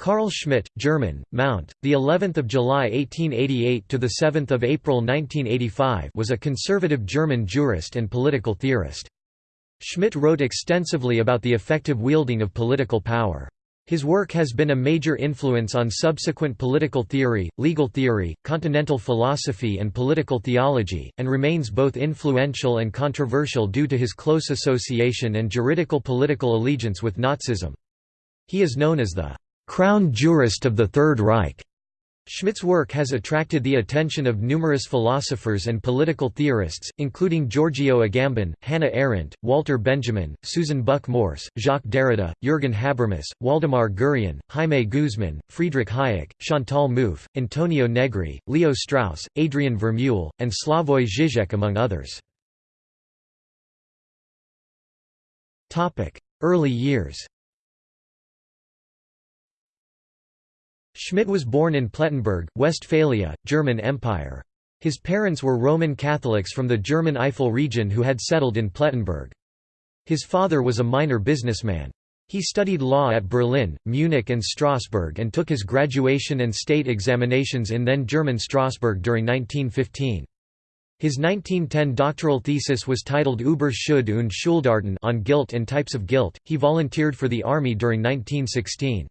Carl Schmitt, German, Mount, the 11th of July 1888 to the 7th of April 1985, was a conservative German jurist and political theorist. Schmitt wrote extensively about the effective wielding of political power. His work has been a major influence on subsequent political theory, legal theory, continental philosophy and political theology, and remains both influential and controversial due to his close association and juridical political allegiance with Nazism. He is known as the crown jurist of the Third Reich. Schmitt's work has attracted the attention of numerous philosophers and political theorists, including Giorgio Agamben, Hannah Arendt, Walter Benjamin, Susan Buck-Morss, Jacques Derrida, Jürgen Habermas, Waldemar Gurian, Jaime Guzman, Friedrich Hayek, Chantal Mouffe, Antonio Negri, Leo Strauss, Adrian Vermeule, and Slavoj Žižek among others. Early years Schmitt was born in Plettenberg, Westphalia, German Empire. His parents were Roman Catholics from the German Eifel region who had settled in Plettenberg. His father was a minor businessman. He studied law at Berlin, Munich and Strasbourg and took his graduation and state examinations in then German Strasbourg during 1915. His 1910 doctoral thesis was titled Über Schuld und Schuldarten on guilt and types of guilt. He volunteered for the army during 1916.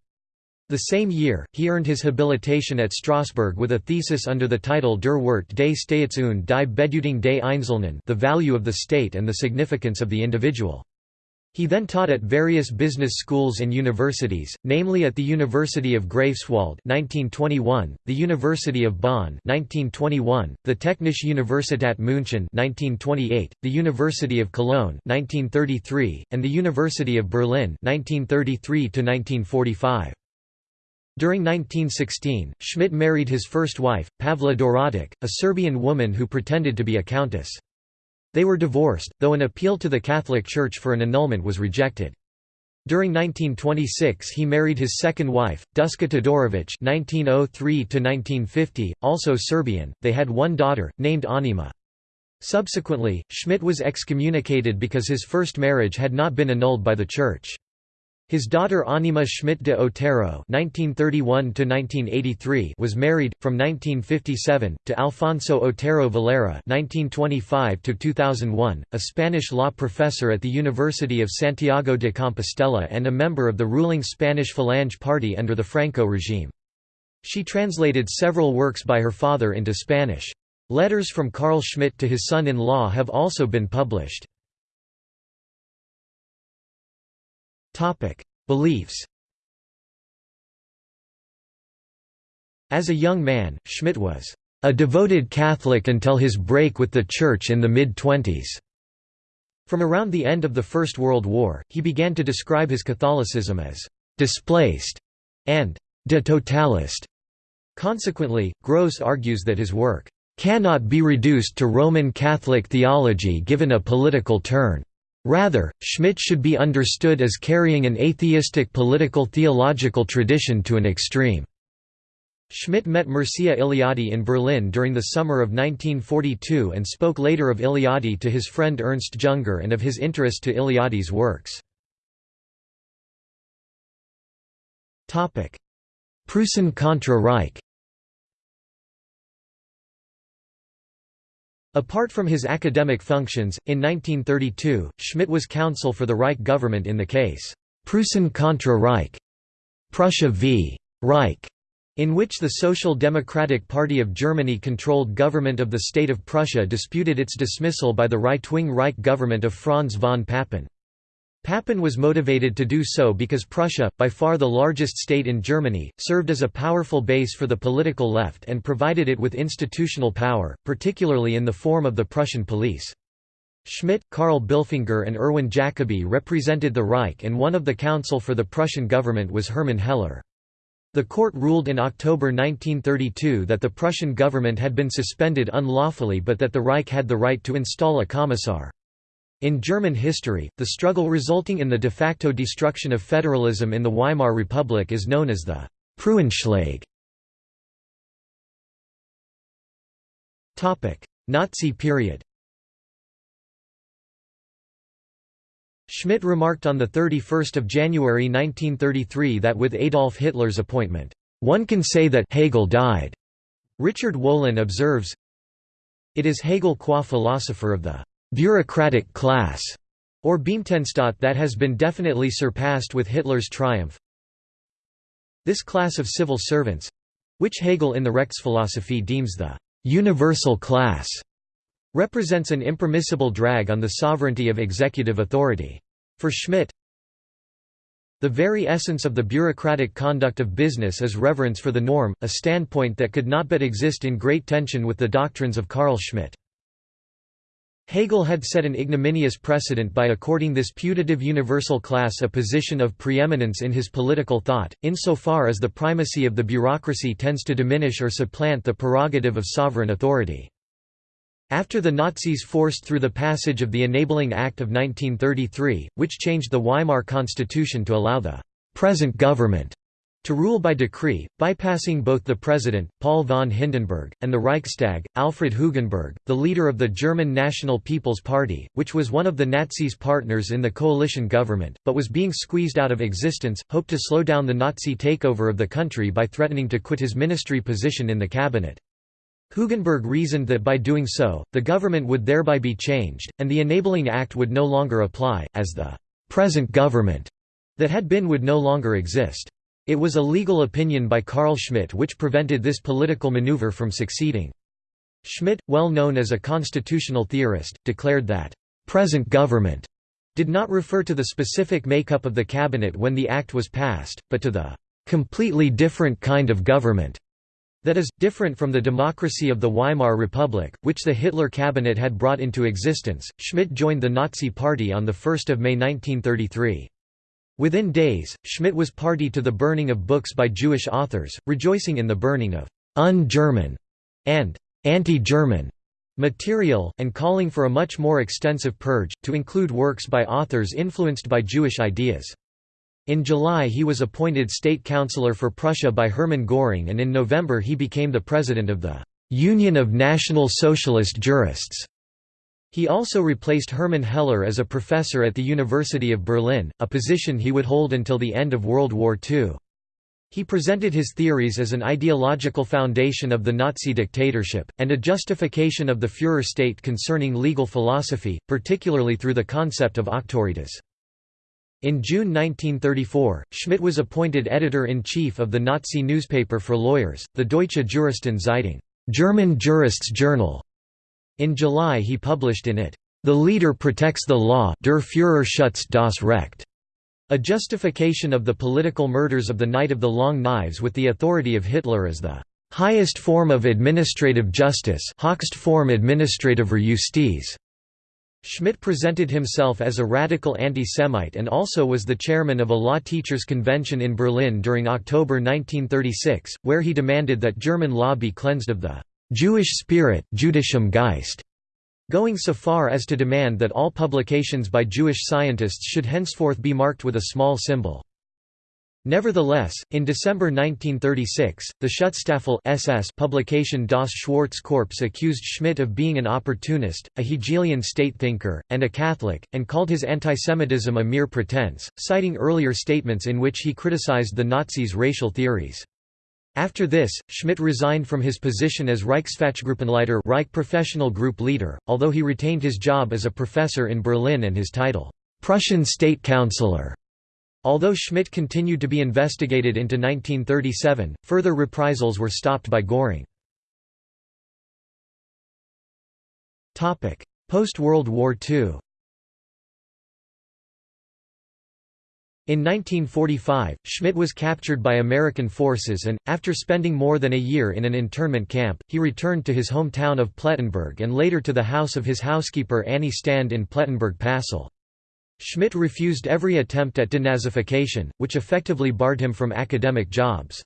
The same year, he earned his habilitation at Strasbourg with a thesis under the title Der Wert des Staats und die Bedeutung des Einzelnen the value of the state and the significance of the individual. He then taught at various business schools and universities, namely at the University of Greifswald 1921, the University of Bonn 1921, the Technische Universität München 1928, the University of Cologne 1933, and the University of Berlin 1933 1945. During 1916, Schmitt married his first wife, Pavla Doradic, a Serbian woman who pretended to be a countess. They were divorced, though an appeal to the Catholic Church for an annulment was rejected. During 1926 he married his second wife, Duska Todorovic (1903–1950), also Serbian. They had one daughter, named Anima. Subsequently, Schmitt was excommunicated because his first marriage had not been annulled by the Church. His daughter Anima Schmitt de Otero (1931–1983) was married from 1957 to Alfonso Otero Valera (1925–2001), a Spanish law professor at the University of Santiago de Compostela and a member of the ruling Spanish Falange Party under the Franco regime. She translated several works by her father into Spanish. Letters from Carl Schmitt to his son-in-law have also been published. Beliefs As a young man, Schmitt was a devoted Catholic until his break with the Church in the mid-twenties. From around the end of the First World War, he began to describe his Catholicism as «displaced» and «de totalist». Consequently, Gross argues that his work «cannot be reduced to Roman Catholic theology given a political turn». Rather, Schmitt should be understood as carrying an atheistic political theological tradition to an extreme. Schmitt met Mircea Eliade in Berlin during the summer of 1942 and spoke later of Eliade to his friend Ernst Junger and of his interest to Eliade's works. Preußen contra Reich Apart from his academic functions, in 1932, Schmitt was counsel for the Reich government in the case, Preußen contra Reich, Prussia v. Reich, in which the Social Democratic Party of Germany controlled government of the state of Prussia disputed its dismissal by the right-wing Reich government of Franz von Papen. Papen was motivated to do so because Prussia, by far the largest state in Germany, served as a powerful base for the political left and provided it with institutional power, particularly in the form of the Prussian police. Schmitt, Karl Bilfinger and Erwin Jacobi represented the Reich and one of the counsel for the Prussian government was Hermann Heller. The court ruled in October 1932 that the Prussian government had been suspended unlawfully but that the Reich had the right to install a commissar. In German history, the struggle resulting in the de facto destruction of federalism in the Weimar Republic is known as the Preußenschlag. Nazi period Schmitt remarked on 31 January 1933 that with Adolf Hitler's appointment, "...one can say that Hegel died." Richard Wolin observes, It is Hegel qua philosopher of the «bureaucratic class» or Beamtenstaat that has been definitely surpassed with Hitler's triumph. This class of civil servants—which Hegel in the Rechtsphilosophie deems the «universal class» represents an impermissible drag on the sovereignty of executive authority. For Schmitt, the very essence of the bureaucratic conduct of business is reverence for the norm, a standpoint that could not but exist in great tension with the doctrines of Carl Schmitt. Hegel had set an ignominious precedent by according this putative universal class a position of preeminence in his political thought, insofar as the primacy of the bureaucracy tends to diminish or supplant the prerogative of sovereign authority. After the Nazis forced through the passage of the Enabling Act of 1933, which changed the Weimar Constitution to allow the «present government» to rule by decree, bypassing both the president, Paul von Hindenburg, and the Reichstag, Alfred Hugenberg, the leader of the German National People's Party, which was one of the Nazis' partners in the coalition government, but was being squeezed out of existence, hoped to slow down the Nazi takeover of the country by threatening to quit his ministry position in the cabinet. Hugenberg reasoned that by doing so, the government would thereby be changed, and the Enabling Act would no longer apply, as the present government that had been would no longer exist. It was a legal opinion by Carl Schmitt which prevented this political maneuver from succeeding. Schmitt, well known as a constitutional theorist, declared that, "...present government," did not refer to the specific makeup of the cabinet when the act was passed, but to the "...completely different kind of government." That is, different from the democracy of the Weimar Republic, which the Hitler cabinet had brought into existence. Schmitt joined the Nazi Party on 1 May 1933. Within days, Schmitt was party to the burning of books by Jewish authors, rejoicing in the burning of un-German and anti-German material, and calling for a much more extensive purge, to include works by authors influenced by Jewish ideas. In July he was appointed state councillor for Prussia by Hermann Göring and in November he became the president of the «Union of National Socialist Jurists». He also replaced Hermann Heller as a professor at the University of Berlin, a position he would hold until the end of World War II. He presented his theories as an ideological foundation of the Nazi dictatorship, and a justification of the Führer state concerning legal philosophy, particularly through the concept of auctoritas. In June 1934, Schmitt was appointed editor-in-chief of the Nazi newspaper for lawyers, the Deutsche Juristen Zeitung German Jurists Journal. In July he published in it, The Leader Protects the Law Der Führer schützt das Recht, a justification of the political murders of the Night of the Long Knives with the authority of Hitler as the highest form of administrative justice Form administrative Justiz. Schmitt presented himself as a radical anti-Semite and also was the chairman of a law teachers' convention in Berlin during October 1936, where he demanded that German law be cleansed of the «Jewish spirit Jüdischem Geist», going so far as to demand that all publications by Jewish scientists should henceforth be marked with a small symbol. Nevertheless, in December 1936, the Schutzstaffel SS publication Das Schwarze accused Schmitt of being an opportunist, a Hegelian state thinker, and a Catholic, and called his antisemitism a mere pretense, citing earlier statements in which he criticized the Nazis' racial theories. After this, Schmitt resigned from his position as Reichsfachgruppenleiter Reich professional group leader, although he retained his job as a professor in Berlin and his title, Prussian State Councillor. Although Schmitt continued to be investigated into 1937, further reprisals were stopped by Göring. Post-World War II In 1945, Schmitt was captured by American forces and, after spending more than a year in an internment camp, he returned to his hometown of Plettenberg and later to the house of his housekeeper Annie Stand in Plettenberg-Pasel. Schmitt refused every attempt at denazification, which effectively barred him from academic jobs.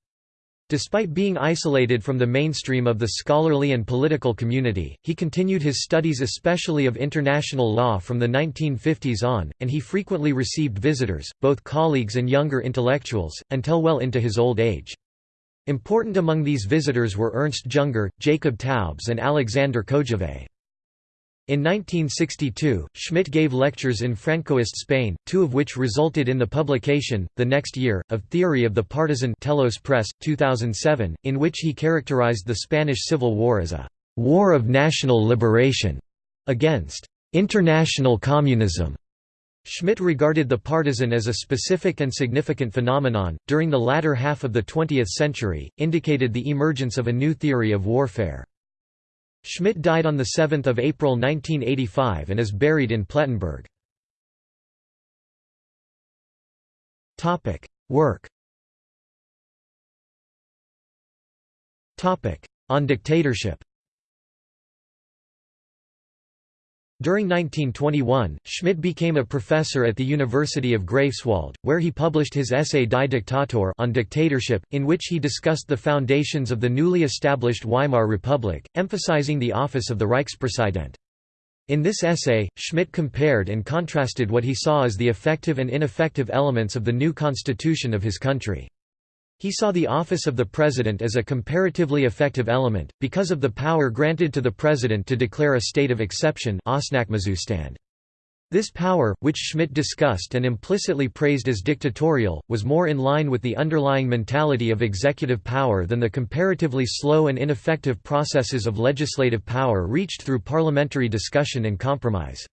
Despite being isolated from the mainstream of the scholarly and political community, he continued his studies especially of international law from the 1950s on, and he frequently received visitors, both colleagues and younger intellectuals, until well into his old age. Important among these visitors were Ernst Junger, Jacob Taubes and Alexander Kojève. In 1962, Schmitt gave lectures in Francoist Spain, two of which resulted in the publication, the next year, of Theory of the Partisan Telos Press, 2007, in which he characterized the Spanish Civil War as a «war of national liberation» against «international communism». Schmitt regarded the partisan as a specific and significant phenomenon, during the latter half of the 20th century, indicated the emergence of a new theory of warfare. Schmitt died on 7 April 1985 and is buried in Plettenberg. Work On dictatorship During 1921, Schmitt became a professor at the University of Greifswald, where he published his essay Die Diktatur on dictatorship, in which he discussed the foundations of the newly established Weimar Republic, emphasizing the office of the Reichspräsident. In this essay, Schmitt compared and contrasted what he saw as the effective and ineffective elements of the new constitution of his country. He saw the office of the president as a comparatively effective element, because of the power granted to the president to declare a state of exception This power, which Schmitt discussed and implicitly praised as dictatorial, was more in line with the underlying mentality of executive power than the comparatively slow and ineffective processes of legislative power reached through parliamentary discussion and compromise.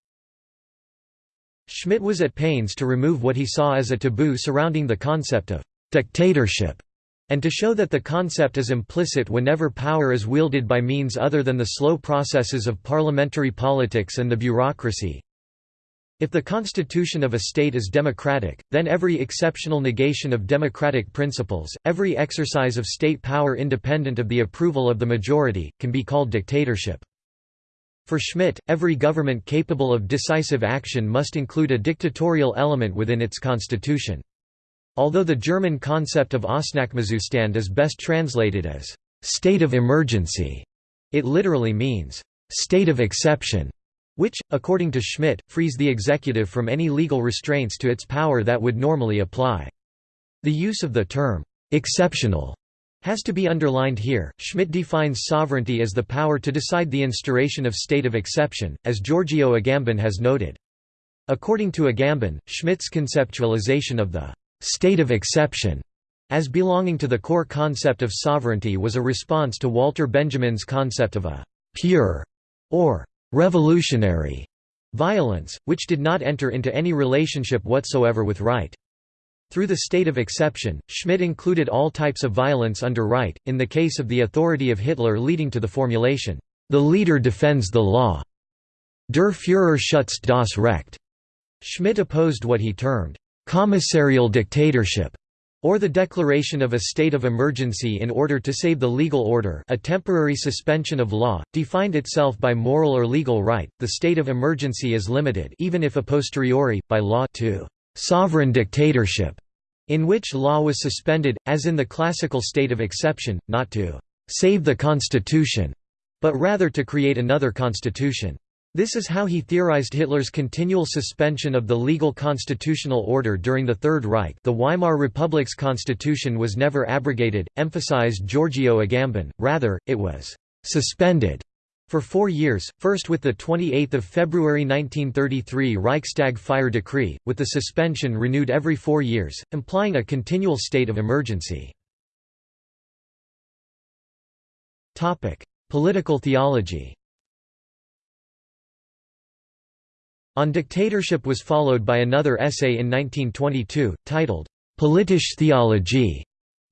Schmitt was at pains to remove what he saw as a taboo surrounding the concept of dictatorship, and to show that the concept is implicit whenever power is wielded by means other than the slow processes of parliamentary politics and the bureaucracy. If the constitution of a state is democratic, then every exceptional negation of democratic principles, every exercise of state power independent of the approval of the majority, can be called dictatorship. For Schmitt, every government capable of decisive action must include a dictatorial element within its constitution. Although the German concept of Ausnahmezustand is best translated as «state of emergency», it literally means «state of exception», which, according to Schmitt, frees the executive from any legal restraints to its power that would normally apply. The use of the term «exceptional» has to be underlined here. Schmitt defines sovereignty as the power to decide the instauration of state of exception, as Giorgio Agamben has noted. According to Agamben, Schmitt's conceptualization of the state of exception as belonging to the core concept of sovereignty was a response to Walter Benjamin's concept of a pure or revolutionary violence, which did not enter into any relationship whatsoever with right. Through the state of exception, Schmitt included all types of violence under right, in the case of the authority of Hitler leading to the formulation, the leader defends the law. Der Führer schützt das Recht. Schmitt opposed what he termed commissarial dictatorship, or the declaration of a state of emergency in order to save the legal order a temporary suspension of law, defined itself by moral or legal right, the state of emergency is limited even if a posteriori, by law to «sovereign dictatorship», in which law was suspended, as in the classical state of exception, not to «save the constitution», but rather to create another constitution. This is how he theorized Hitler's continual suspension of the legal constitutional order during the Third Reich. The Weimar Republic's constitution was never abrogated, emphasized Giorgio Agamben, rather, it was «suspended» for four years, first with the 28 February 1933 Reichstag fire decree, with the suspension renewed every four years, implying a continual state of emergency. Political theology On dictatorship was followed by another essay in 1922, titled, Politische Theologie,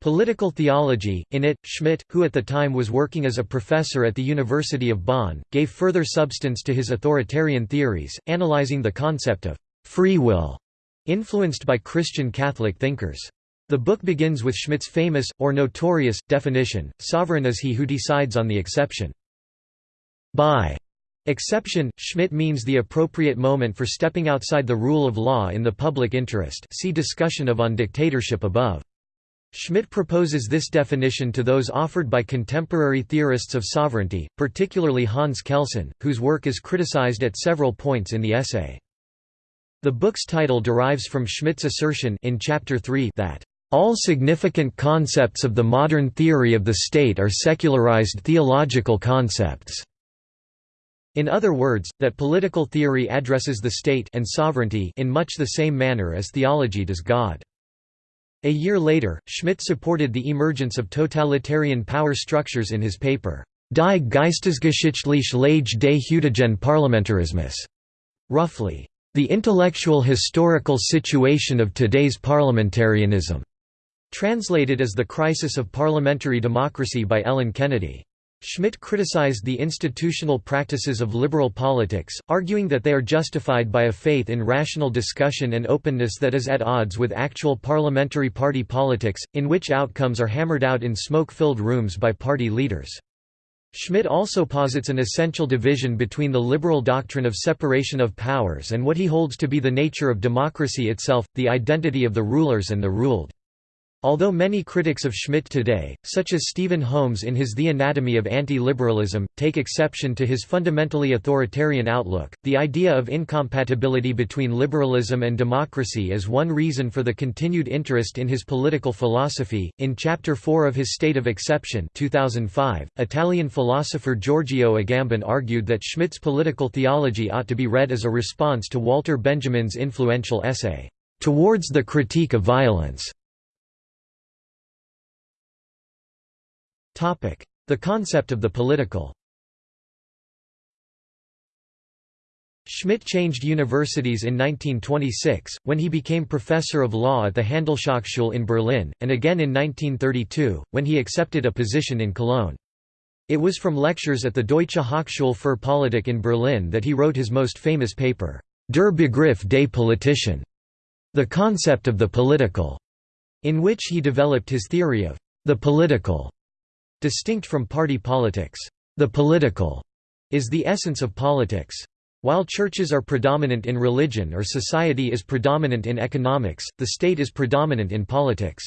Political Theology. In it, Schmitt, who at the time was working as a professor at the University of Bonn, gave further substance to his authoritarian theories, analyzing the concept of free will, influenced by Christian Catholic thinkers. The book begins with Schmitt's famous, or notorious, definition, sovereign is he who decides on the exception. By Exception, Schmitt means the appropriate moment for stepping outside the rule of law in the public interest see discussion of on dictatorship above. Schmitt proposes this definition to those offered by contemporary theorists of sovereignty, particularly Hans Kelsen, whose work is criticized at several points in the essay. The book's title derives from Schmitt's assertion in Chapter 3 that all significant concepts of the modern theory of the state are secularized theological concepts. In other words, that political theory addresses the state and sovereignty in much the same manner as theology does God. A year later, Schmitt supported the emergence of totalitarian power structures in his paper, Die geistesgeschichtliche Lage des heutigen Parlamentarismus, roughly, the intellectual historical situation of today's Parliamentarianism, translated as The Crisis of Parliamentary Democracy by Ellen Kennedy. Schmitt criticized the institutional practices of liberal politics, arguing that they are justified by a faith in rational discussion and openness that is at odds with actual parliamentary party politics, in which outcomes are hammered out in smoke-filled rooms by party leaders. Schmitt also posits an essential division between the liberal doctrine of separation of powers and what he holds to be the nature of democracy itself, the identity of the rulers and the ruled. Although many critics of Schmitt today, such as Stephen Holmes in his The Anatomy of Anti-Liberalism, take exception to his fundamentally authoritarian outlook, the idea of incompatibility between liberalism and democracy is one reason for the continued interest in his political philosophy. In Chapter 4 of his State of Exception 2005, Italian philosopher Giorgio Agamben argued that Schmitt's political theology ought to be read as a response to Walter Benjamin's influential essay, Towards the Critique of Violence The concept of the political Schmitt changed universities in 1926, when he became professor of law at the Handelshochschule in Berlin, and again in 1932, when he accepted a position in Cologne. It was from lectures at the Deutsche Hochschule für Politik in Berlin that he wrote his most famous paper, Der Begriff des Politischen, the concept of the political, in which he developed his theory of the political Distinct from party politics, the political is the essence of politics. While churches are predominant in religion or society is predominant in economics, the state is predominant in politics.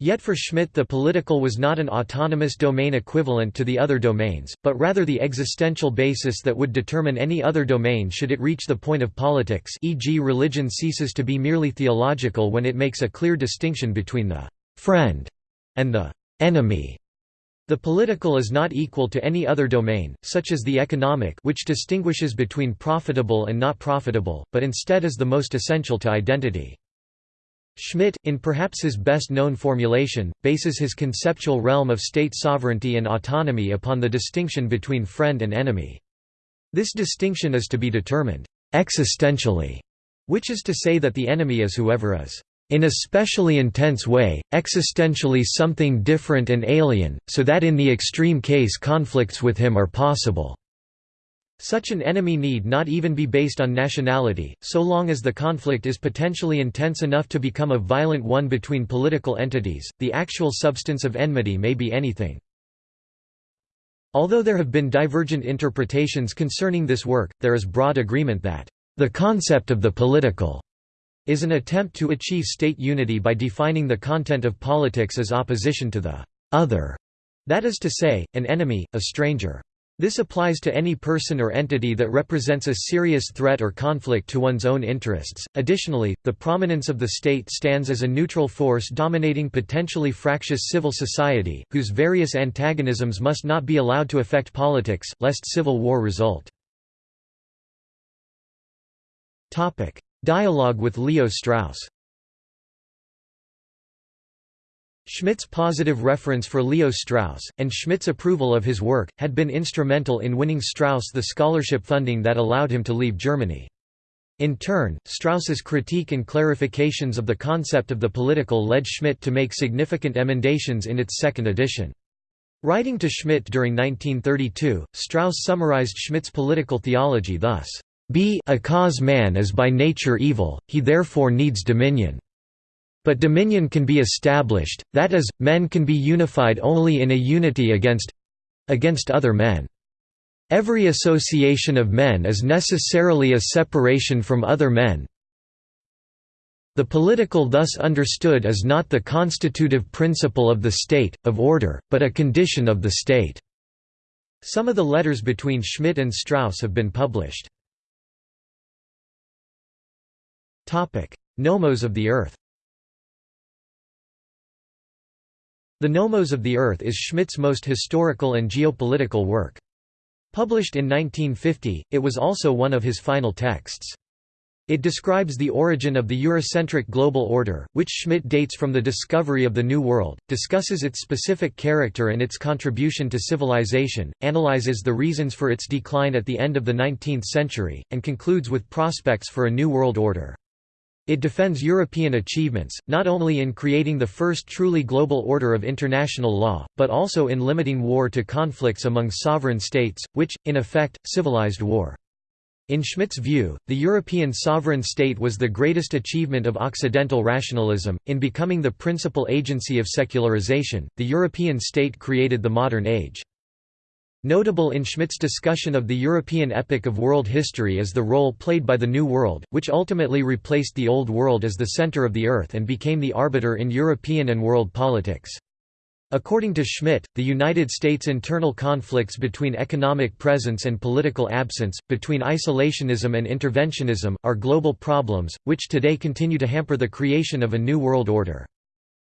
Yet for Schmitt the political was not an autonomous domain equivalent to the other domains, but rather the existential basis that would determine any other domain should it reach the point of politics e.g. religion ceases to be merely theological when it makes a clear distinction between the «friend» and the «enemy». The political is not equal to any other domain, such as the economic which distinguishes between profitable and not profitable, but instead is the most essential to identity. Schmitt, in perhaps his best-known formulation, bases his conceptual realm of state sovereignty and autonomy upon the distinction between friend and enemy. This distinction is to be determined existentially, which is to say that the enemy is whoever is in a specially intense way, existentially something different and alien, so that in the extreme case conflicts with him are possible. Such an enemy need not even be based on nationality, so long as the conflict is potentially intense enough to become a violent one between political entities, the actual substance of enmity may be anything. Although there have been divergent interpretations concerning this work, there is broad agreement that, "...the concept of the political," is an attempt to achieve state unity by defining the content of politics as opposition to the other, that is to say, an enemy, a stranger. This applies to any person or entity that represents a serious threat or conflict to one's own interests. Additionally, the prominence of the state stands as a neutral force dominating potentially fractious civil society, whose various antagonisms must not be allowed to affect politics, lest civil war result. Dialogue with Leo Strauss Schmitt's positive reference for Leo Strauss, and Schmitt's approval of his work, had been instrumental in winning Strauss the scholarship funding that allowed him to leave Germany. In turn, Strauss's critique and clarifications of the concept of the political led Schmitt to make significant emendations in its second edition. Writing to Schmitt during 1932, Strauss summarized Schmitt's political theology thus, b a cause man is by nature evil, he therefore needs dominion. But dominion can be established, that is, men can be unified only in a unity against—against other men. Every association of men is necessarily a separation from other men. The political thus understood is not the constitutive principle of the state, of order, but a condition of the state." Some of the letters between Schmitt and Strauss have been published. Nomos of the Earth The Nomos of the Earth is Schmitt's most historical and geopolitical work. Published in 1950, it was also one of his final texts. It describes the origin of the Eurocentric global order, which Schmitt dates from the discovery of the New World, discusses its specific character and its contribution to civilization, analyzes the reasons for its decline at the end of the 19th century, and concludes with prospects for a new world order. It defends European achievements, not only in creating the first truly global order of international law, but also in limiting war to conflicts among sovereign states, which, in effect, civilized war. In Schmitt's view, the European sovereign state was the greatest achievement of Occidental rationalism. In becoming the principal agency of secularization, the European state created the modern age. Notable in Schmitt's discussion of the European epic of world history is the role played by the New World, which ultimately replaced the Old World as the center of the Earth and became the arbiter in European and world politics. According to Schmitt, the United States' internal conflicts between economic presence and political absence, between isolationism and interventionism, are global problems, which today continue to hamper the creation of a new world order.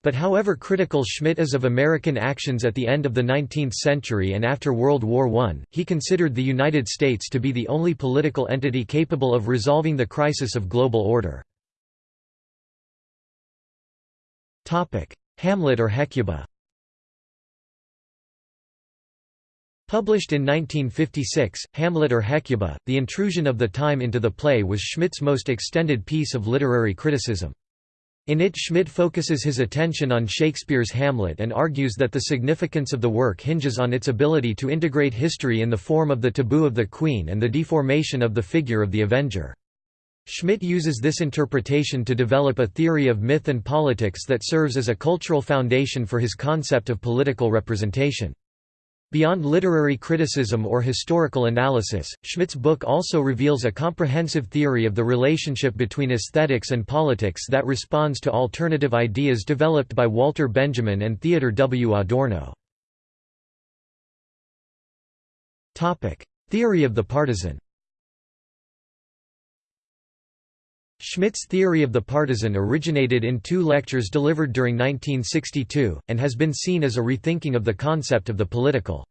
But however critical Schmitt is of American actions at the end of the 19th century and after World War I, he considered the United States to be the only political entity capable of resolving the crisis of global order. Hamlet or Hecuba Published in 1956, Hamlet or Hecuba, The Intrusion of the Time into the Play was Schmitt's most extended piece of literary criticism. In it Schmitt focuses his attention on Shakespeare's Hamlet and argues that the significance of the work hinges on its ability to integrate history in the form of the taboo of the Queen and the deformation of the figure of the Avenger. Schmitt uses this interpretation to develop a theory of myth and politics that serves as a cultural foundation for his concept of political representation. Beyond literary criticism or historical analysis, Schmitt's book also reveals a comprehensive theory of the relationship between aesthetics and politics that responds to alternative ideas developed by Walter Benjamin and Theodor W. Adorno. Theory of the partisan Schmitt's theory of the partisan originated in two lectures delivered during 1962, and has been seen as a rethinking of the concept of the political.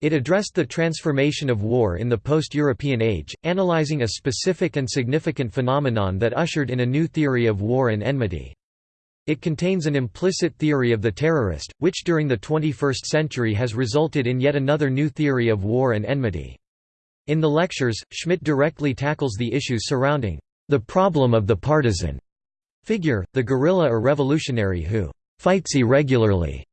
It addressed the transformation of war in the post-European age, analyzing a specific and significant phenomenon that ushered in a new theory of war and enmity. It contains an implicit theory of the terrorist, which during the 21st century has resulted in yet another new theory of war and enmity. In the lectures, Schmitt directly tackles the issues surrounding the problem of the partisan figure, the guerrilla or revolutionary who fights irregularly.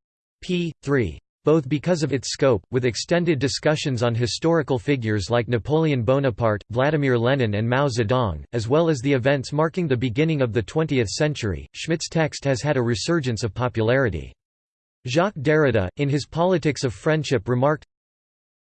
p. 3. Both because of its scope, with extended discussions on historical figures like Napoleon Bonaparte, Vladimir Lenin and Mao Zedong, as well as the events marking the beginning of the 20th century, Schmitt's text has had a resurgence of popularity. Jacques Derrida, in his Politics of Friendship remarked,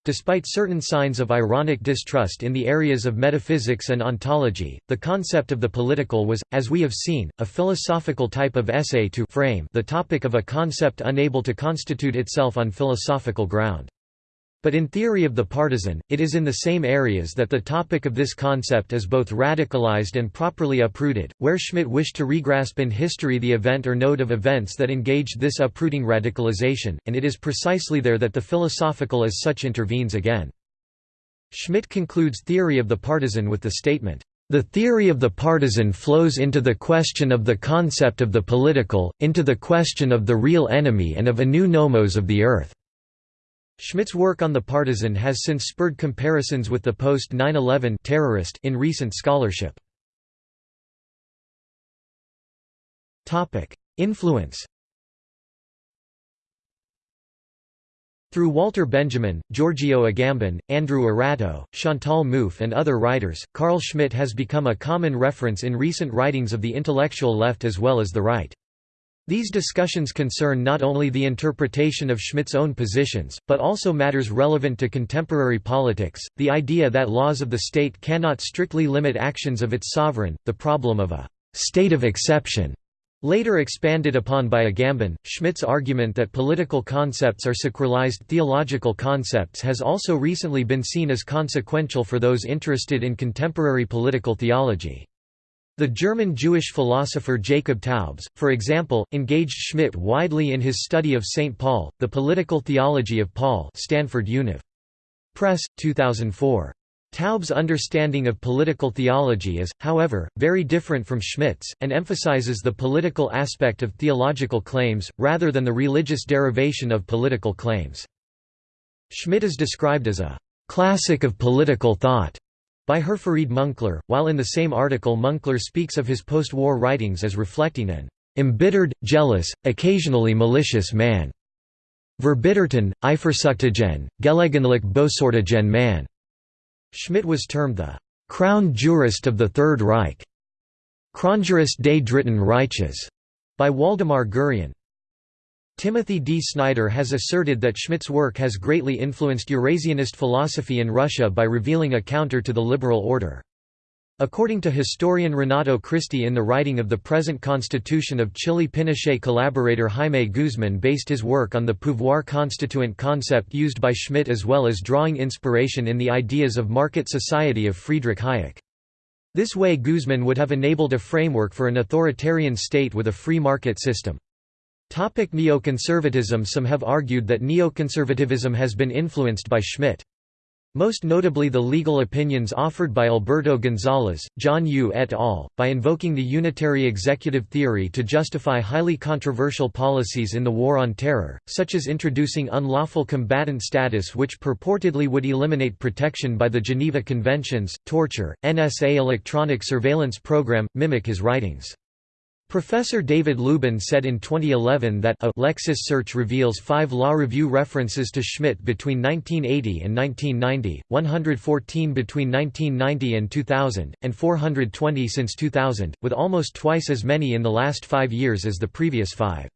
Despite certain signs of ironic distrust in the areas of metaphysics and ontology, the concept of the political was, as we have seen, a philosophical type of essay to frame the topic of a concept unable to constitute itself on philosophical ground. But in theory of the partisan, it is in the same areas that the topic of this concept is both radicalized and properly uprooted, where Schmitt wished to regrasp in history the event or node of events that engaged this uprooting radicalization, and it is precisely there that the philosophical as such intervenes again. Schmitt concludes theory of the partisan with the statement, the theory of the partisan flows into the question of the concept of the political, into the question of the real enemy and of a new nomos of the earth. Schmitt's work on the partisan has since spurred comparisons with the post-9-11 terrorist in recent scholarship. Influence Through Walter Benjamin, Giorgio Agamben, Andrew Arato, Chantal Mouffe and other writers, Carl Schmitt has become a common reference in recent writings of the intellectual left as well as the right. These discussions concern not only the interpretation of Schmitt's own positions, but also matters relevant to contemporary politics, the idea that laws of the state cannot strictly limit actions of its sovereign, the problem of a «state of exception» Later expanded upon by Agamben, Schmitt's argument that political concepts are sacralized theological concepts has also recently been seen as consequential for those interested in contemporary political theology. The German Jewish philosopher Jacob Taubes, for example, engaged Schmitt widely in his study of St. Paul, the political theology of Paul Stanford Univ. Press, 2004. Taubes' understanding of political theology is, however, very different from Schmitt's, and emphasizes the political aspect of theological claims, rather than the religious derivation of political claims. Schmitt is described as a «classic of political thought» by Herfried Münkler, while in the same article Münkler speaks of his post-war writings as reflecting an «embittered, jealous, occasionally malicious man» verbitterten, eifersüchtigen, gelegentlich bösartigen man. Schmitt was termed the «crown jurist of the Third Reich» Kronjurist des Dritten Reiches by Waldemar Gurian. Timothy D. Snyder has asserted that Schmitt's work has greatly influenced Eurasianist philosophy in Russia by revealing a counter to the liberal order. According to historian Renato Cristi in the writing of the present constitution of Chile Pinochet collaborator Jaime Guzman based his work on the pouvoir constituant concept used by Schmitt as well as drawing inspiration in the ideas of market society of Friedrich Hayek. This way Guzman would have enabled a framework for an authoritarian state with a free market system. Topic neoconservatism Some have argued that neoconservatism has been influenced by Schmitt. Most notably the legal opinions offered by Alberto Gonzales, John Yoo et al., by invoking the unitary executive theory to justify highly controversial policies in the War on Terror, such as introducing unlawful combatant status which purportedly would eliminate protection by the Geneva Conventions, torture, NSA electronic surveillance program, mimic his writings. Professor David Luban said in 2011 that a Lexis search reveals five law review references to Schmitt between 1980 and 1990, 114 between 1990 and 2000, and 420 since 2000, with almost twice as many in the last five years as the previous five.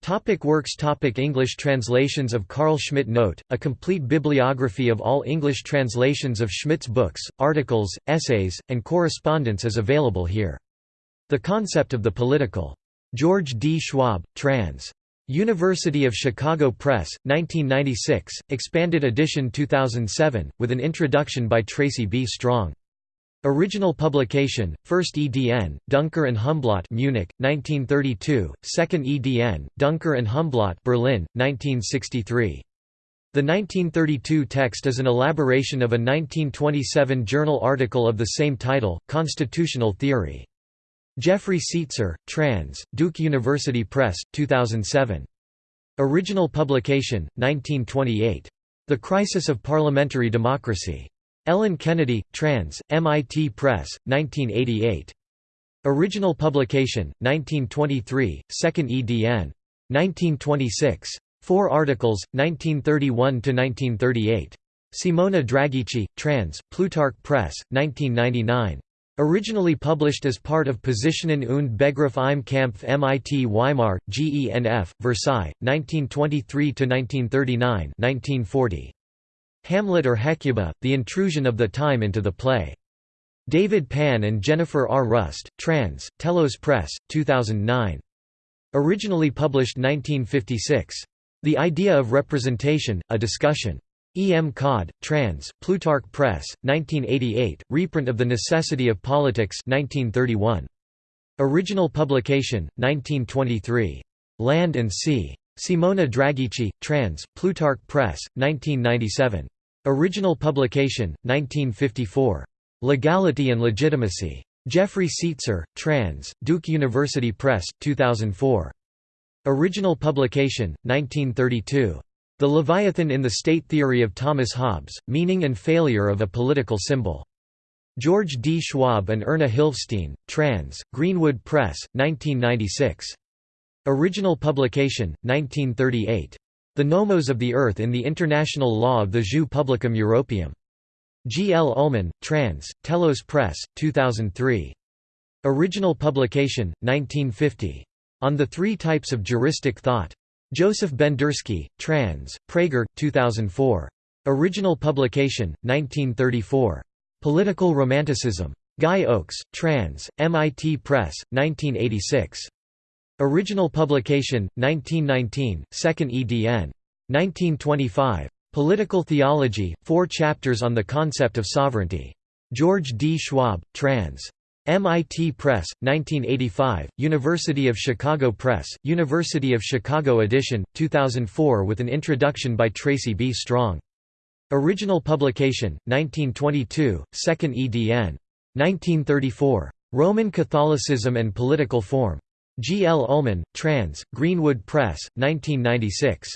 Topic works Topic English translations of Carl Schmitt Note, a complete bibliography of all English translations of Schmitt's books, articles, essays, and correspondence is available here. The Concept of the Political. George D. Schwab, trans. University of Chicago Press, 1996, expanded edition 2007, with an introduction by Tracy B. Strong. Original publication, first EDN, Duncker and Humblot Munich, 1932, second EDN, Duncker and Humblot Berlin, 1963. The 1932 text is an elaboration of a 1927 journal article of the same title, Constitutional Theory. Jeffrey Seitzer, trans. Duke University Press, 2007. Original publication, 1928. The Crisis of Parliamentary Democracy. Ellen Kennedy, trans. MIT Press, 1988. Original publication, 1923, 2nd EDN. 1926. Four articles, 1931–1938. Simona Draghici, trans. Plutarch Press, 1999. Originally published as part of Positionen und Begriff im Kampf MIT Weimar, GENF, Versailles, 1923–1939 1940. Hamlet or Hecuba, The Intrusion of the Time into the Play. David Pan and Jennifer R. Rust, trans, Telos Press, 2009. Originally published 1956. The Idea of Representation, A Discussion. E. M. Codd, trans. Plutarch Press, 1988, reprint of The Necessity of Politics 1931. Original publication, 1923. Land and Sea. Simona Draghici, trans. Plutarch Press, 1997. Original publication, 1954. Legality and Legitimacy. Jeffrey Seitzer, trans. Duke University Press, 2004. Original publication, 1932. The Leviathan in the State Theory of Thomas Hobbes, Meaning and Failure of a Political Symbol. George D. Schwab and Erna Hilfstein, trans. Greenwood Press, 1996. Original publication, 1938. The Nomos of the Earth in the International Law of the Jus Publicum Europaeum. G. L. Ulmen, trans. Telos Press, 2003. Original publication, 1950. On the Three Types of Juristic Thought. Joseph Bendersky, trans. Praeger, 2004. Original publication, 1934. Political Romanticism. Guy Oakes, trans. MIT Press, 1986. Original publication, 1919, 2nd EDN. 1925. Political Theology, four chapters on the concept of sovereignty. George D. Schwab, trans. MIT Press, 1985, University of Chicago Press, University of Chicago edition, 2004 with an introduction by Tracy B. Strong. Original publication, 1922, 2nd edn. 1934. Roman Catholicism and Political Form. G. L. Ulmen, trans., Greenwood Press, 1996.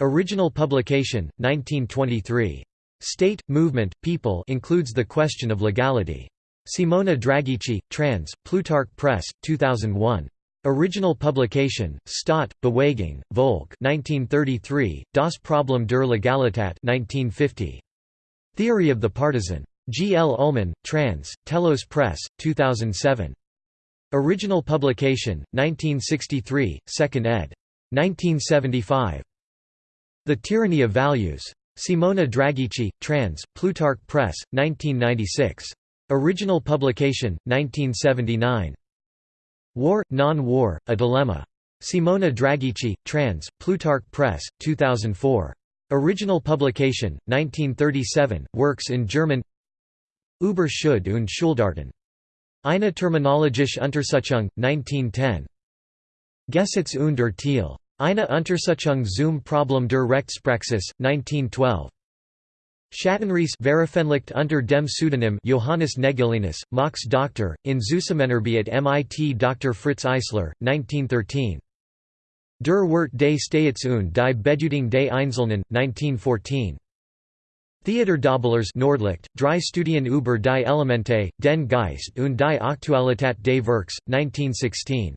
Original publication, 1923. State, Movement, People includes the question of legality. Simona Draghici, trans., Plutarch Press, 2001. Original publication, Staat, Bewegung, Volk 1933, Das Problem der Legalität 1950. Theory of the Partisan. G. L. Ulmen, trans., Telos Press, 2007. Original publication, 1963, 2nd ed. 1975. The Tyranny of Values. Simona Draghici, trans., Plutarch Press, 1996. Original publication, 1979. War, Non-War, A Dilemma. Simona Draghici, trans., Plutarch Press, 2004. Original publication, 1937, works in German Über Schuld und Schuldarten. Eine terminologische Untersuchung, 1910. Gesetz und Urteil. Eine Untersuchung zum Problem der Rechtspraxis, 1912. Schattenrisse veröffentlicht unter dem Pseudonym Johannes Negelinus, Max Dr. in Zusammenarbeit at MIT Dr. Fritz Eisler, 1913. Der Wirt des Staats und die Bedeutung des Einzelnen, 1914. Theodor Däublers Nordlicht, drei Studien über die Elemente, den Geist und die Aktualität des Werks, 1916.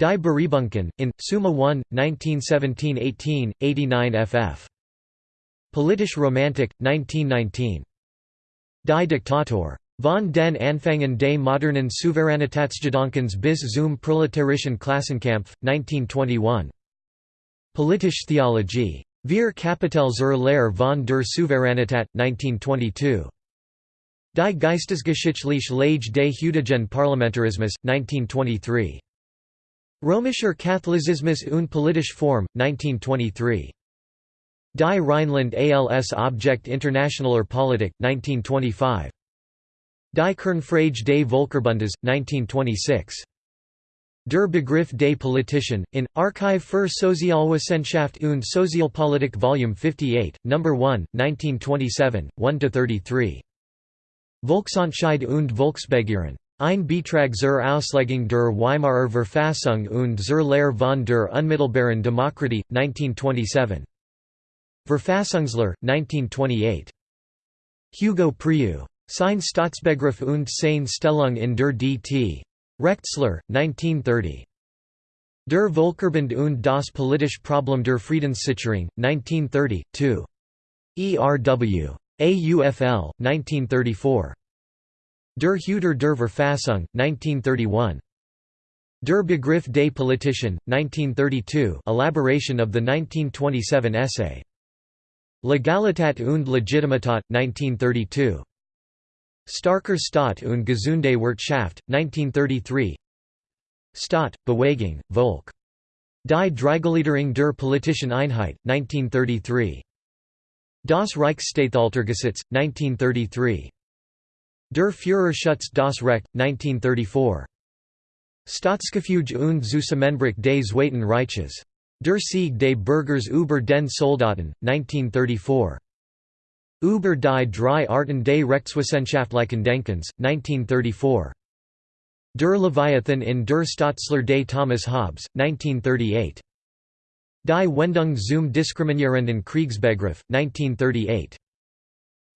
Die Buribunken, in, Summa 1, 1917–18, 89 ff. Politisch Romantik, 1919. Die Diktatur. Von den Anfängen des modernen Souveränitätsgedankens bis zum proletarischen Klassenkampf, 1921. Politische Theologie. Wir Kapitel zur Lehre von der Souveränität, 1922. Die Geistesgeschichtliche Lage des heutigen Parlamentarismus, 1923. Römischer Katholizismus und politische Form, 1923. Die Rheinland als Objekt internationaler Politik, 1925. Die Kernfrage des Völkerbundes, 1926. Der Begriff des Politischen, in, Archive für Sozialwissenschaft und Sozialpolitik Volume 58, No. 1, 1927, 1–33. Volksentscheid und Volksbegehren. Ein Beitrag zur Auslegung der Weimarer Verfassung und zur Lehre von der unmittelbaren Demokratie, 1927. Verfassungslehre, 1928. Hugo Preuß. Sein Staatsbegriff und seine Stellung in der DT. Rechtslehre, 1930. Der Völkerbund und das politische Problem der Friedenssicherung, 1930, 2. ERW. AUFL, 1934. Der Hüter der Verfassung, 1931. Der Begriff des Politischen, 1932 elaboration of the 1927 essay. Legalität und Legitimität, 1932. Starker Staat und gesunde Wirtschaft, 1933 Staat, Bewegung, Volk. Die Dreigliederung der politischen Einheit, 1933. Das Reichsstatthaltergesetz, 1933. Der Führer schützt das Recht, 1934. Staatsgefüge und Zusammenbruch des Zweiten Reiches. Der Sieg des Bürgers über den Soldaten, 1934. Über die drei Arten des Rechtswissenschaftlichen Denkens, 1934. Der Leviathan in der Staatslehre des Thomas Hobbes, 1938. Die Wendung zum diskriminierenden Kriegsbegriff, 1938.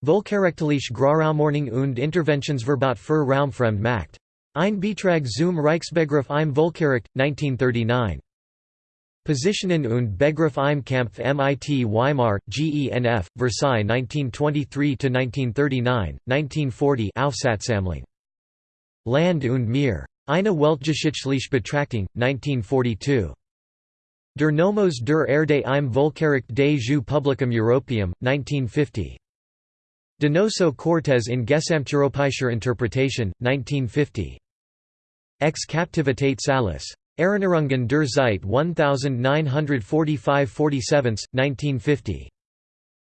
Völkerrechtliche Großraumordnung und Interventionsverbot für Raumfremdmacht. Ein Beitrag zum Reichsbegriff im Völkerrecht, 1939. Positionen und Begriff im Kampf MIT Weimar, GENF, Versailles 1923–1939, 1940 Aufsatzsammlung. Land und Meer. Eine Weltgeschichtliche Betrachtung, 1942. Der Nomos der Erde im Völkerrecht des Jus Publicum Europaeum, 1950. Donoso Cortes in Gesamteuropäischer Interpretation, 1950. Ex Captivitate Salus. Erinnerungen der Zeit 1945–47, 1950.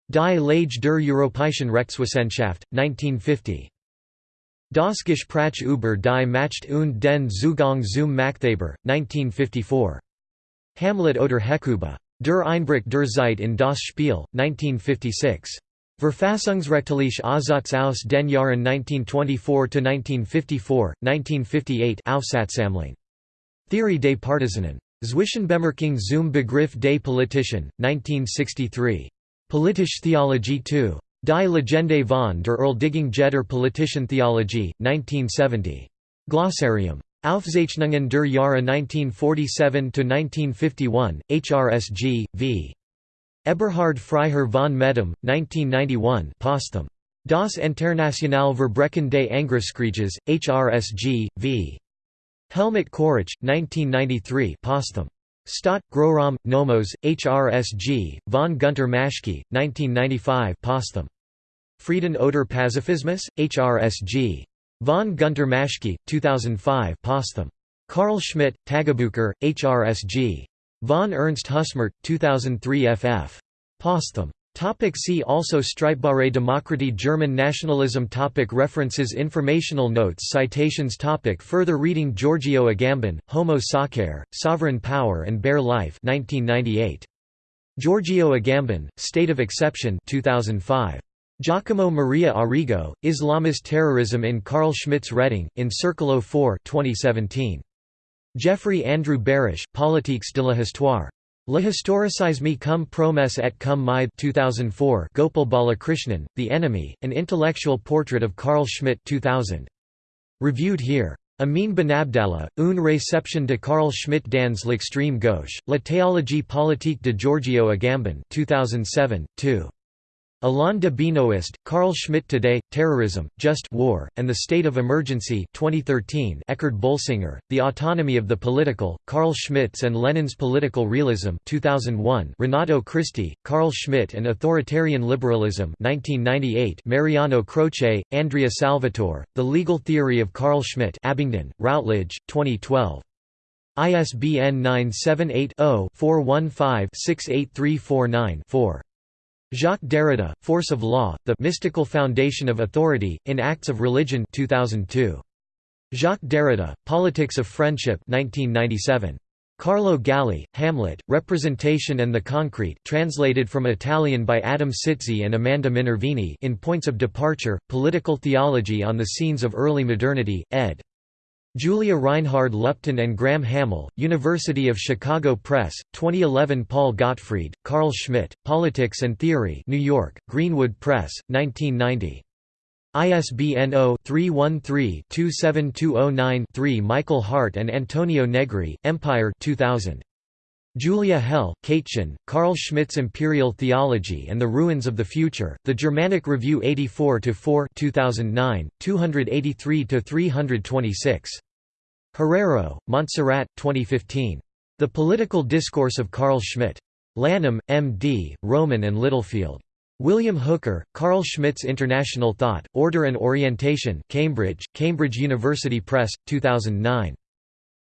Die Lage der Europäischen Rechtswissenschaft, 1950. Das Gespräch über die Macht und den Zugang zum Machthaber, 1954. Hamlet oder Hekuba. Der Einbruch der Zeit in das Spiel, 1956. Verfassungsrechtliche Aussatz aus den Jahren 1924–1954, 1958 Aufsatzsammlung. Theorie des Partisanen. Zwischenbemerkung zum Begriff des Politischen, 1963. Politische Theologie 2. Die Legende von der Erledigung der Politischen Theologie, 1970. Glossarium. Aufzeichnungen der Jahre 1947–1951, HRSG, v. Eberhard Freiherr von Medem, 1991 posthum. Das Internationale Verbrechen des Angriffskrieges, HRSG, v. Helmut Quaritsch, 1993 posthum. Stadt, Großraum, Nomos, HRSG, von Gunter Maschke, 1995 posthum. Frieden oder Pazifismus, HRSG. Von Gunter Maschke, 2005 posthum. Carl Schmitt, Tagebucher, HRSG. Von Ernst Husmert, 2003 ff. Posthum. Topic see also Streitbare Demokratie German nationalism topic References Informational notes Citations topic Further reading Giorgio Agamben, Homo Sacer, Sovereign Power and Bare Life 1998. Giorgio Agamben, State of Exception 2005. Giacomo Maria Arrigo, Islamist Terrorism in Carl Schmitt's Reading, in Circolo 4 2017. Jeffrey Andrew Barash, Politiques de la Histoire. La historicisme comme promesse et comme maille 2004 Gopal Balakrishnan, The Enemy, An Intellectual Portrait of Carl Schmitt 2000. Reviewed here. Amin Benabdallah, Une réception de Carl Schmitt dans l'extrême gauche, La théologie politique de Giorgio Agamben 2007, 2. Alain de Benoist, Carl Schmitt Today, Terrorism, Just War, and the State of Emergency 2013 Eckhard Bolsinger, The Autonomy of the Political, Carl Schmitt's and Lenin's Political Realism 2001 Renato Cristi, Carl Schmitt and Authoritarian Liberalism 1998 Mariano Croce, Andrea Salvatore, The Legal Theory of Carl Schmitt Abingdon, Routledge, 2012. ISBN 978 0 415 68349 4. Jacques Derrida, Force of Law, The Mystical Foundation of Authority, in Acts of Religion 2002. Jacques Derrida, Politics of Friendship 1997. Carlo Galli, Hamlet, Representation and the Concrete translated from Italian by Adam Sitze and Amanda Minervini in Points of Departure, Political Theology on the Scenes of Early Modernity, ed. Julia Reinhard Lupton and Graham Hammill, University of Chicago Press, 2011 Paul Gottfried, Carl Schmitt, Politics and Theory New York, Greenwood Press, 1990. ISBN 0-313-27209-3 Michael Hardt and Antonio Negri, Empire 2000. Julia Hell, Katechon, Carl Schmitt's Imperial Theology and the Ruins of the Future, The Germanic Review 84-4 2009, 283–326. Herrero, Montserrat, 2015. The Political Discourse of Carl Schmitt. Lanham, M.D., Rowman and Littlefield. William Hooker, Carl Schmitt's International Thought, Order and Orientation Cambridge, Cambridge University Press, 2009.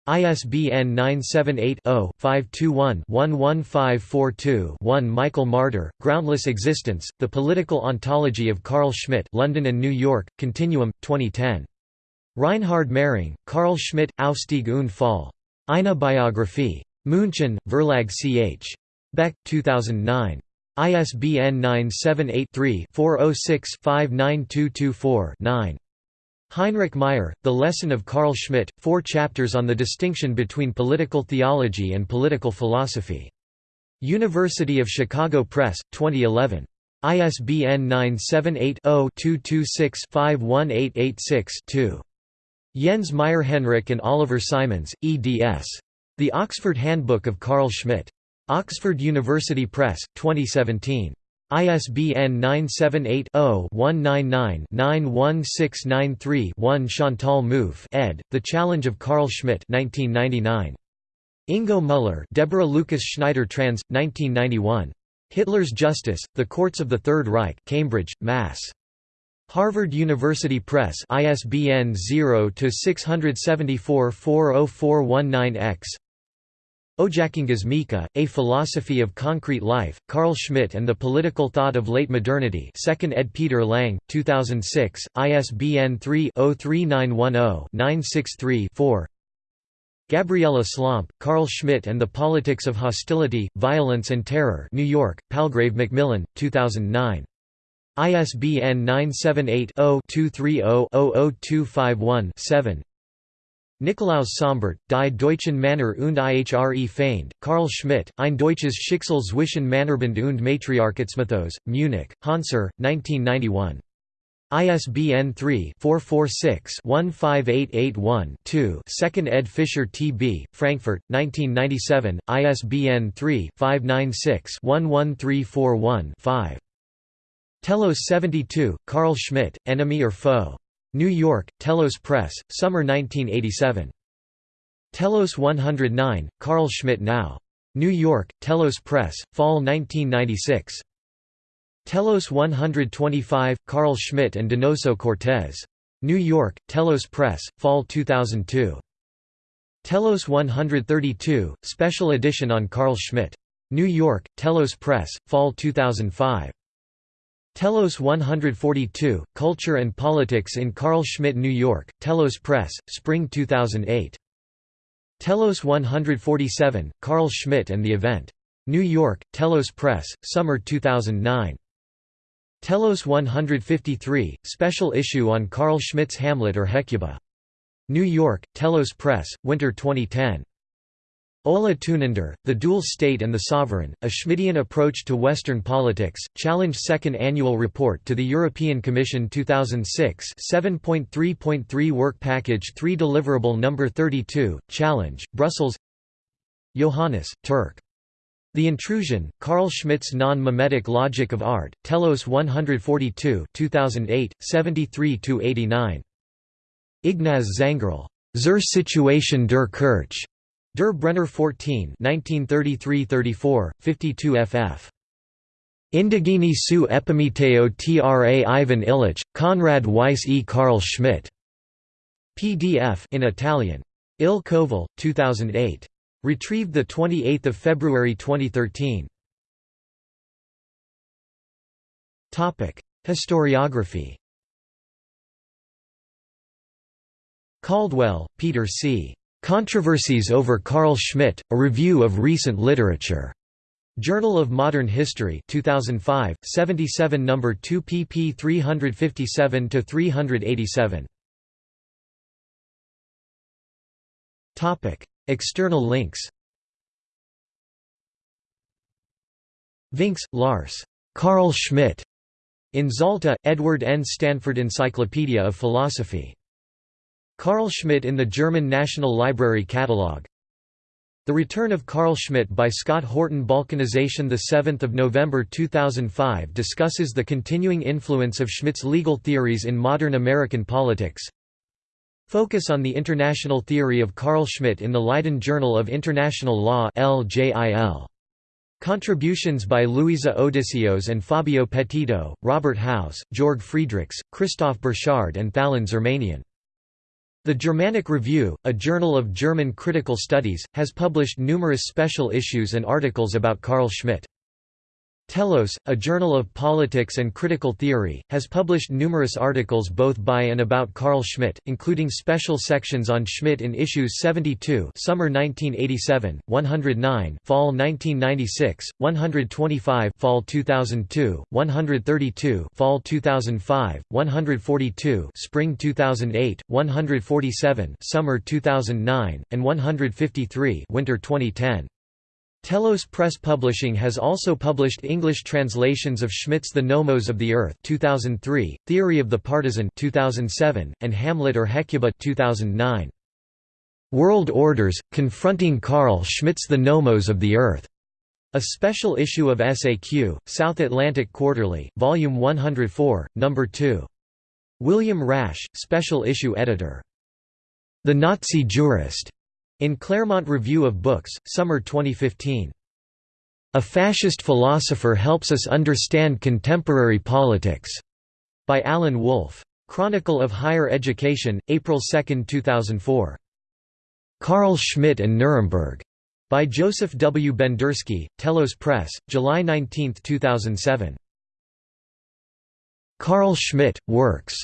ISBN 978-0-521-11542-1 Michael Marder, Groundless Existence, The Political Ontology of Carl Schmitt London and New York, Continuum, 2010. Reinhard Mehring, Carl Schmitt, Aufstieg und Fall. Eine Biographie. München, Verlag ch. Beck, 2009. ISBN 978-3-406-59224-9. Heinrich Meier, The Lesson of Carl Schmitt, four chapters on the distinction between political theology and political philosophy. University of Chicago Press, 2011. ISBN 978 0 226 51886 2. Jens Meierhenrich and Oliver Simons, eds. The Oxford Handbook of Carl Schmitt. Oxford University Press, 2017. ISBN 978-0-199-91693-1 Chantal Mouffe ed., The Challenge of Carl Schmitt 1999. Ingo Müller Deborah Lucas Schneider trans. 1991. Hitler's Justice, The Courts of the Third Reich Cambridge, Mass. Harvard University Press ISBN 0-674-40419-X Ojakangas Mika, A Philosophy of Concrete Life, Carl Schmitt and the Political Thought of Late Modernity 2nd ed. Peter Lang, 2006, ISBN 3-03910-963-4 Gabriella Slomp, Carl Schmitt and the Politics of Hostility, Violence and Terror New York, Palgrave Macmillan, 2009. ISBN 978-0-230-00251-7 Nikolaus Sombart, Die Deutschen Männer und ihre Feinde, Carl Schmitt, Ein deutsches Schicksal zwischen Männerbund und Matriarchatsmythos, Munich, Hanser, 1991. ISBN 3-446-15881-2 2nd ed. Fischer T.B., Frankfurt, 1997, ISBN 3-596-11341-5. Telos 72, Carl Schmitt, Enemy or Foe? New York, Telos Press, Summer 1987. Telos 109, Carl Schmitt Now. New York, Telos Press, Fall 1996. Telos 125, Carl Schmitt and Donoso Cortés. New York, Telos Press, Fall 2002. Telos 132, Special Edition on Carl Schmitt. New York, Telos Press, Fall 2005. Telos 142, Culture and Politics in Carl Schmitt New York, Telos Press, Spring 2008. Telos 147, Carl Schmitt and the Event. New York, Telos Press, Summer 2009. Telos 153, special issue on Carl Schmitt's Hamlet or Hecuba. New York, Telos Press, Winter 2010. Ola Tunander, The Dual State and the Sovereign, A Schmittian Approach to Western Politics, Challenge Second Annual Report to the European Commission 2006 7.3.3 Work Package 3 Deliverable No. 32, Challenge, Brussels Johannes, Turk. The Intrusion, Carl Schmitt's Non-Mimetic Logic of Art, Telos 142 2008, 73–89. Ignaz Zangerl. Zur Situation der Kirche. Der Brenner 14 1933–34, 52 ff. Indigeni su epimeteo tra Ivan Illich, Konrad Weiss e Carl Schmitt. PDF in Italian. Il Coval, 2008. Retrieved 28 February 2013. Historiography Caldwell, Peter C. Controversies over Carl Schmitt, A Review of Recent Literature. Journal of Modern History 2005, 77 No. 2 pp 357–387. External links Vinx, Lars. Carl Schmitt. In Zalta, Edward N. Stanford Encyclopedia of Philosophy. Carl Schmitt in the German National Library Catalogue. The Return of Carl Schmitt by Scott Horton Balkinization 7 November 2005 discusses the continuing influence of Schmitt's legal theories in modern American politics. Focus on the international theory of Carl Schmitt in the Leiden Journal of International Law LJIL. Contributions by Louiza Odysseos and Fabio Petito, Robert Howse, Georg Friedrichs, Christoph Burchard and Thalin Zarmanian. The Germanic Review, a journal of German critical studies, has published numerous special issues and articles about Carl Schmitt. Telos, a journal of politics and critical theory, has published numerous articles both by and about Carl Schmitt, including special sections on Schmitt in issues 72 Summer 1987, 109 Fall 1996, 125 Fall 2002, 132 Fall 2005, 142 Spring 2008, 147 Summer 2009, and 153 Winter 2010. Telos Press Publishing has also published English translations of Schmitt's The Nomos of the Earth 2003, Theory of the Partisan 2007, and Hamlet or Hecuba 2009. World Orders, Confronting Carl Schmitt's The Nomos of the Earth. A special issue of SAQ, South Atlantic Quarterly, Volume 104, No. 2. William Rasch, Special Issue Editor. The Nazi Jurist. In Claremont Review of Books, Summer 2015. A Fascist Philosopher Helps Us Understand Contemporary Politics, by Alan Wolfe. Chronicle of Higher Education, April 2, 2004. Carl Schmitt and Nuremberg, by Joseph W. Bendersky, Telos Press, July 19, 2007. Carl Schmitt, Works.